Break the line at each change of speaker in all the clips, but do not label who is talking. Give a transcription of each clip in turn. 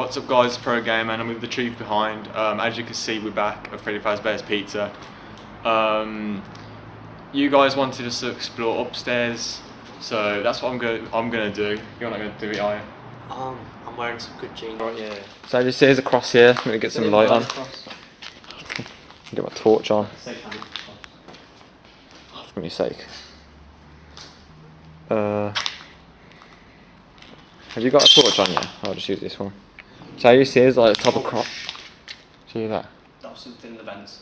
What's up guys, Pro Gamer and I'm with the truth behind. Um, as you can see we're back at Freddy Fazbear's Pizza. Um, you guys wanted us to explore upstairs, so that's what I'm going I'm gonna do. You're not gonna do it, are you?
Um, I'm wearing some good jeans.
Right, yeah.
So just here's across here. I'm gonna get some light on. Get my torch on. For goodness sake. Uh, have you got a torch on you? I'll just use this one. So you see, it's like top of crop. See that?
That was in the vents.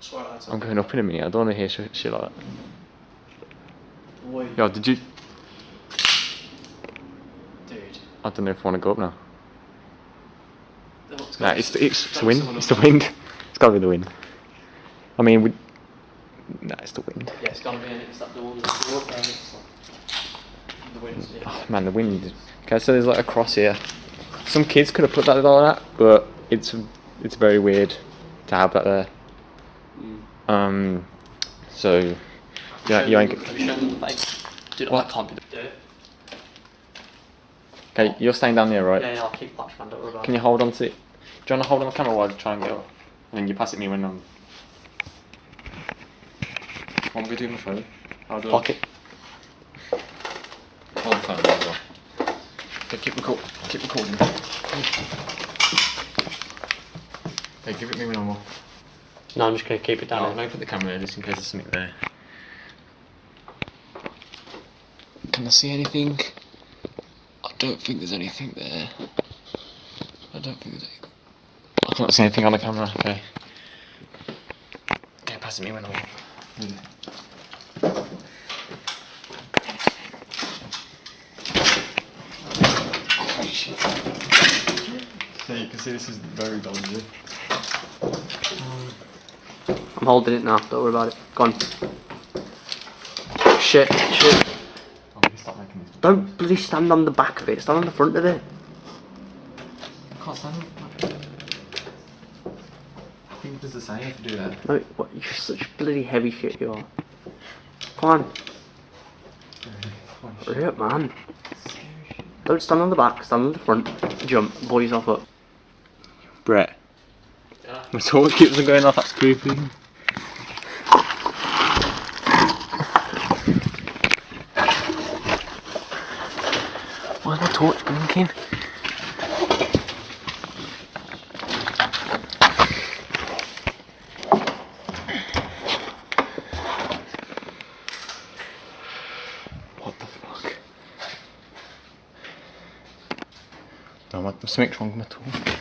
That's
I'm going up in a minute. I don't want to hear shit, shit like that.
Boy,
Yo, did you?
dude.
I don't know if I want to go up now. Nah, it's the, it's, it's the wind. It's the wind. It's got to be the wind. I mean, we. Nah, it's the wind.
Yeah, it's gotta be in. It's that door. The door up and It's like the wind's yeah.
Oh, man, the wind. Okay, so there's like a cross here. Some kids could have put that like that, but it's it's very weird to have that there.
Mm.
Um, so yeah, you ain't.
Have you shown them the face? Dude,
What?
I can't be the dirt.
Okay, you're staying down there, right?
Yeah, yeah, I'll keep watch man. Don't worry about
Can you hold on to it? Do you want to hold on the camera while I try and get up? And then you pass it me when I'm. What am I doing with my phone? I'll do
Pocket.
Hold the phone as well. Okay, keep, record keep recording. Okay, give it me when I'm off.
No, I'm just gonna keep it down.
No,
here.
let me put the camera there just in case there's something there. Can I see anything? I don't think there's anything there. I don't think there's anything. I can't see anything on the camera, okay. Okay, pass it me when I'm off.
So you can see this is very dodgy.
I'm holding it now. Don't worry about it. Go on. Shit, shit.
Oh, you start making this.
Don't bloody stand on the back of it. Stand on the front of it.
I can't stand I think it does the same to do that.
No, what? You're such bloody heavy shit. You are. Come on. Hurry up, man. Don't stand on the back. Stand on the front. Jump. Pull yourself up.
Brett. My torch keeps on going off, that's creepy.
Why's my torch blinking?
What the fuck? My, something's wrong with my torch.